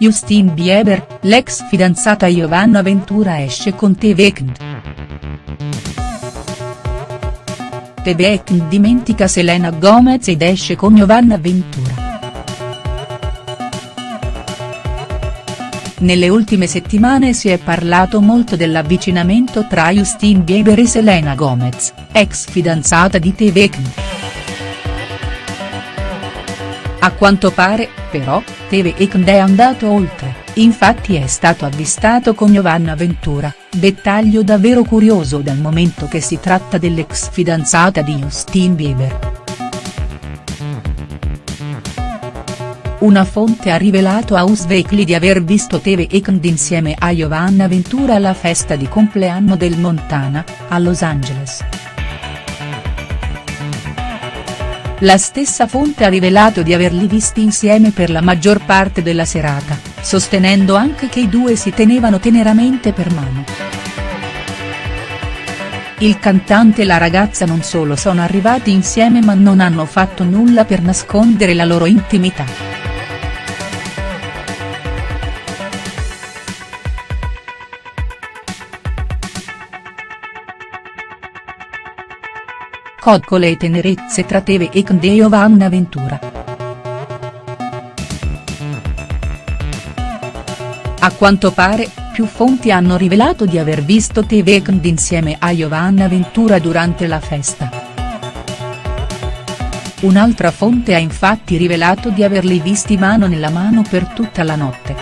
Justin Bieber, l'ex fidanzata Giovanna Ventura esce con The Weeknd. The Weeknd dimentica Selena Gomez ed esce con Giovanna Ventura. Nelle ultime settimane si è parlato molto dell'avvicinamento tra Justin Bieber e Selena Gomez, ex fidanzata di The Weeknd. A quanto pare, però, The Weeknd è andato oltre, infatti è stato avvistato con Giovanna Ventura, dettaglio davvero curioso dal momento che si tratta dell'ex fidanzata di Justin Bieber. Una fonte ha rivelato a Us Weekly di aver visto The Weeknd insieme a Giovanna Ventura alla festa di compleanno del Montana, a Los Angeles. La stessa fonte ha rivelato di averli visti insieme per la maggior parte della serata, sostenendo anche che i due si tenevano teneramente per mano. Il cantante e la ragazza non solo sono arrivati insieme ma non hanno fatto nulla per nascondere la loro intimità. Coccole e tenerezze tra Teve e Knd e Giovanna Ventura. A quanto pare, più fonti hanno rivelato di aver visto Teve e Knd insieme a Giovanna Ventura durante la festa. Un'altra fonte ha infatti rivelato di averli visti mano nella mano per tutta la notte.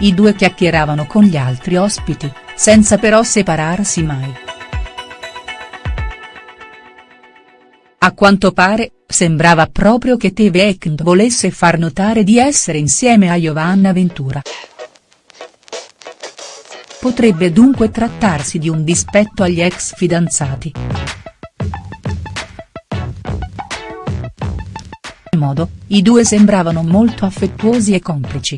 I due chiacchieravano con gli altri ospiti, senza però separarsi mai. A quanto pare, sembrava proprio che The Weeknd volesse far notare di essere insieme a Giovanna Ventura. Potrebbe dunque trattarsi di un dispetto agli ex fidanzati. In modo, i due sembravano molto affettuosi e complici.